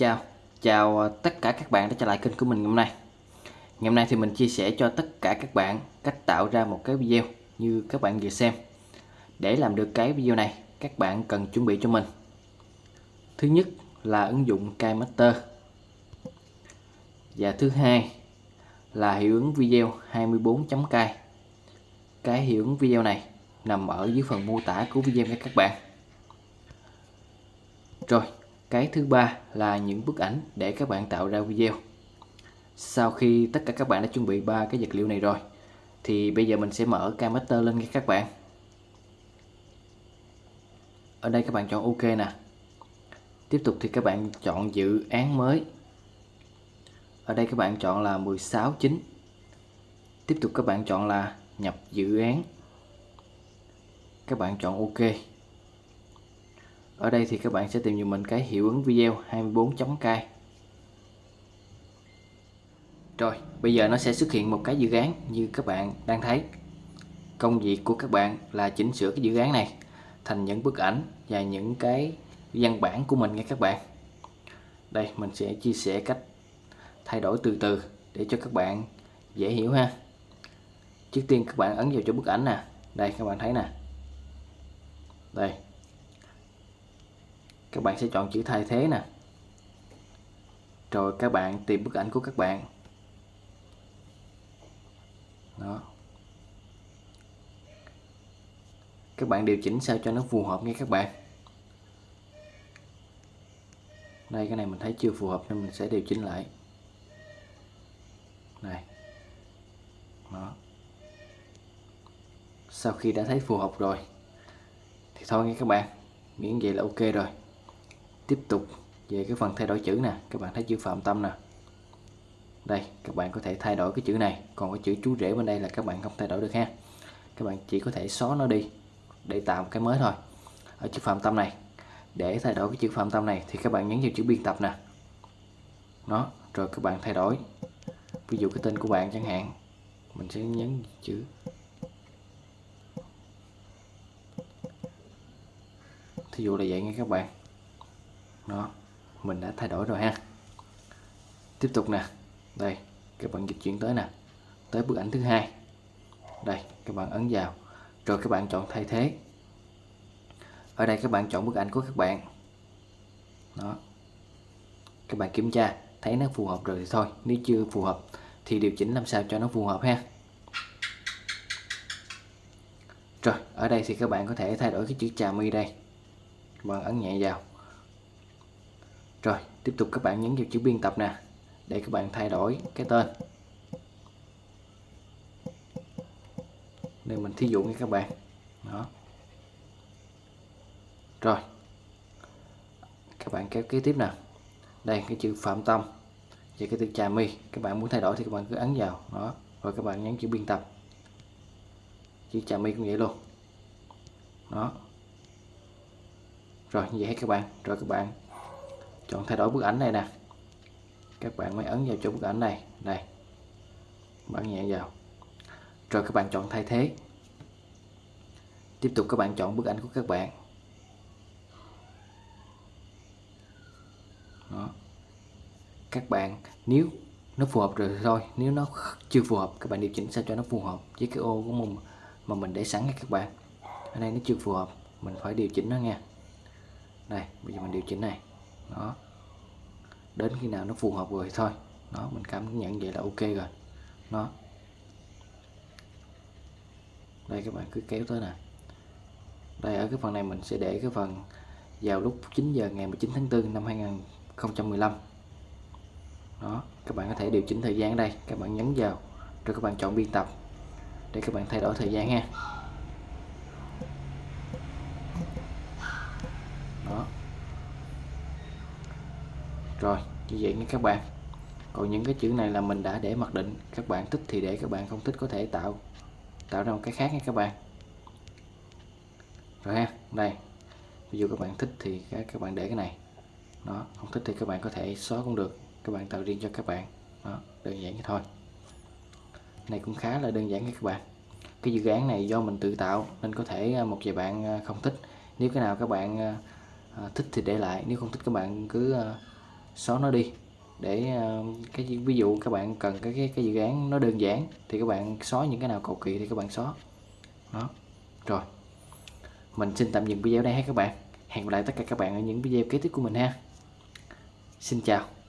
chào. Chào ờ, tất cả các bạn đã trở lại kênh của mình ngày hôm nay. Ngày hôm nay thì mình chia sẻ cho tất cả các bạn cách tạo ra một cái video như các bạn vừa xem. Để làm được cái video này, các bạn cần chuẩn bị cho mình. Thứ nhất là ứng dụng KiMaster Và thứ hai là hiệu ứng video 24.k Cái hiệu ứng video này nằm ở dưới phần mô tả của video nha các bạn. Rồi cái thứ ba là những bức ảnh để các bạn tạo ra video. Sau khi tất cả các bạn đã chuẩn bị ba cái vật liệu này rồi, thì bây giờ mình sẽ mở Cammaster lên các bạn. Ở đây các bạn chọn OK nè. Tiếp tục thì các bạn chọn dự án mới. Ở đây các bạn chọn là 16.9. Tiếp tục các bạn chọn là nhập dự án. Các bạn chọn OK ở đây thì các bạn sẽ tìm cho mình cái hiệu ứng video 24.k rồi, bây giờ nó sẽ xuất hiện một cái dự án như các bạn đang thấy. Công việc của các bạn là chỉnh sửa cái dự án này thành những bức ảnh và những cái văn bản của mình nha các bạn. Đây, mình sẽ chia sẻ cách thay đổi từ từ để cho các bạn dễ hiểu ha. Trước tiên các bạn ấn vào cho bức ảnh nè. Đây, các bạn thấy nè. Đây các bạn sẽ chọn chữ thay thế nè. Rồi các bạn tìm bức ảnh của các bạn. Đó. Các bạn điều chỉnh sao cho nó phù hợp nha các bạn. Đây, cái này mình thấy chưa phù hợp nên mình sẽ điều chỉnh lại. Này. Đó. Sau khi đã thấy phù hợp rồi, thì thôi nha các bạn. Miễn vậy là ok rồi tiếp tục về cái phần thay đổi chữ nè. Các bạn thấy chữ phạm tâm nè. Đây, các bạn có thể thay đổi cái chữ này. Còn cái chữ chú rể bên đây là các bạn không thay đổi được ha. Các bạn chỉ có thể xóa nó đi để tạo một cái mới thôi. Ở chữ phạm tâm này, để thay đổi cái chữ phạm tâm này thì các bạn nhấn vào chữ biên tập nè. Nó rồi các bạn thay đổi. Ví dụ cái tên của bạn chẳng hạn, mình sẽ nhấn chữ. Thí dụ là vậy nha các bạn đó, mình đã thay đổi rồi ha. Tiếp tục nè. Đây, các bạn dịch chuyển tới nè. Tới bức ảnh thứ hai. Đây, các bạn ấn vào. Rồi các bạn chọn thay thế. Ở đây các bạn chọn bức ảnh của các bạn. Đó. Các bạn kiểm tra, thấy nó phù hợp rồi thì thôi. Nếu chưa phù hợp, thì điều chỉnh làm sao cho nó phù hợp ha. Rồi, ở đây thì các bạn có thể thay đổi cái chữ trà mi đây. Các bạn ấn nhẹ vào rồi, tiếp tục các bạn nhấn vào chữ biên tập nè, để các bạn thay đổi cái tên. Đây mình thí dụ nha các bạn. Đó. Rồi. Các bạn kéo kế tiếp nè. Đây, cái chữ phạm tâm và cái từ trà mi các bạn muốn thay đổi thì các bạn cứ ấn vào. Đó. Rồi các bạn nhấn chữ biên tập. Chữ trà mi cũng vậy luôn. Đó. Rồi, như vậy hết các bạn. Rồi các bạn chọn thay đổi bức ảnh này nè. Các bạn mới ấn vào chỗ bức ảnh này. Đây bấm nhẹ vào. Rồi các bạn chọn thay thế. Tiếp tục các bạn chọn bức ảnh của các bạn. Đó. Các bạn, nếu nó phù hợp rồi thì thôi. Nếu nó chưa phù hợp, các bạn điều chỉnh sao cho nó phù hợp. Với cái ô của mình, mà mình để sẵn nha các bạn. Ở đây nó chưa phù hợp, mình phải điều chỉnh nó nha. Đây, bây giờ mình điều chỉnh này đó. Đến khi nào nó phù hợp rồi thôi. Đó, mình cảm nhận vậy là ok rồi. Nó đây các bạn, cứ kéo tới nè. Đây, ở cái phần này mình sẽ để cái phần vào lúc 9 giờ ngày 19 tháng 4 năm 2015 đó, các bạn có thể điều chỉnh thời gian ở đây. Các bạn nhấn vào, rồi các bạn chọn biên tập để các bạn thay đổi thời gian ha. Rồi, như vậy nha các bạn. Còn những cái chữ này là mình đã để mặc định. Các bạn thích thì để, các bạn không thích có thể tạo tạo ra một cái khác nha các bạn. Rồi ha, đây. Ví dụ các bạn thích thì các bạn để cái này. Nó không thích thì các bạn có thể xóa cũng được. Các bạn tạo riêng cho các bạn. Đó, đơn giản như thôi. Này cũng khá là đơn giản các bạn. Cái dự án này do mình tự tạo nên có thể à, một vài bạn à, không thích. Nếu cái nào các bạn à, thích thì để lại. Nếu không thích các bạn cứ xóa nó đi. Để ờ, cái ví dụ các bạn cần cái cái, cái dự án nó đơn giản thì các bạn xóa những cái nào cầu kỳ thì các bạn xóa. Đó. Rồi. Mình xin tạm dừng video đây ha các bạn. Hẹn gặp lại tất cả các bạn ở những video kế tiếp của mình ha. Xin chào.